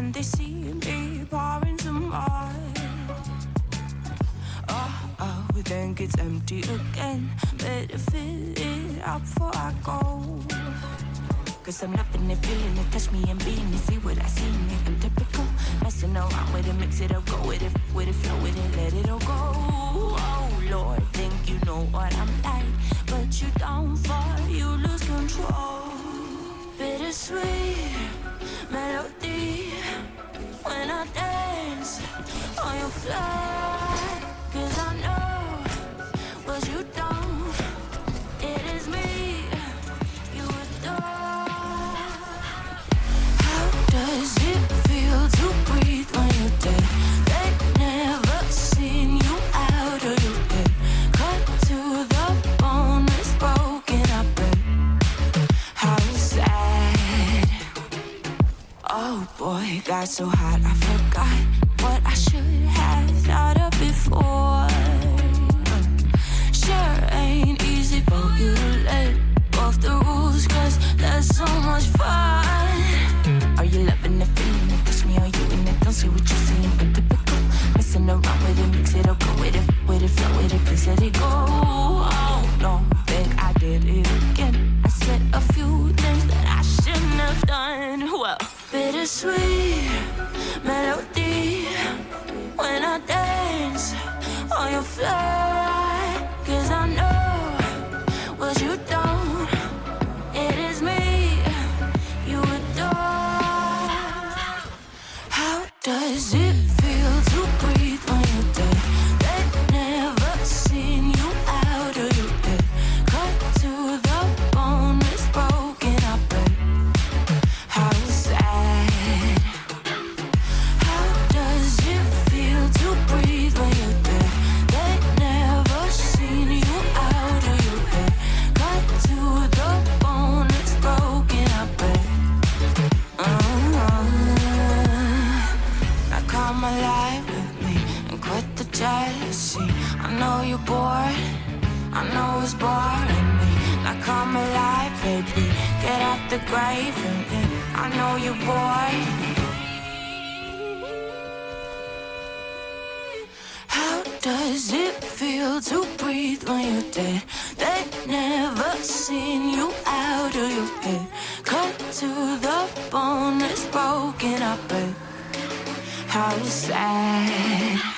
and they see me pouring some wine? Oh, oh, then gets empty again. Better fill it up before I go. Cause I'm loving it, feeling it, touch me and being it, see what I see in it. I'm typical, messing around with it, mix it up, go with it, with it, flow with it, let it all go. Oh Lord, think you know what I'm like, but you don't fall, you lose control. Bittersweet melody when on your fly. Cause I know what you don't. It is me you adore. How does it feel to breathe when you're dead? They never seen you out of your head. Cut to the bone, it's broken. I bet. How sad. Oh boy, got so hot I forgot what I should have thought of before. Sure ain't easy for you to let go the rules, cause that's so much fun. Are you loving the feeling? It me, are you in it? Don't see what you're seeing, Cause I know what you don't. It is me you adore. How does it Come alive with me and quit the jealousy. I know you're bored. I know it's boring me. Now come alive, baby. Get out the grave and live. I know you're bored. How does it feel to breathe when you're dead? They never seen you out of your head. Cut to the bone, it's broken up. How sad.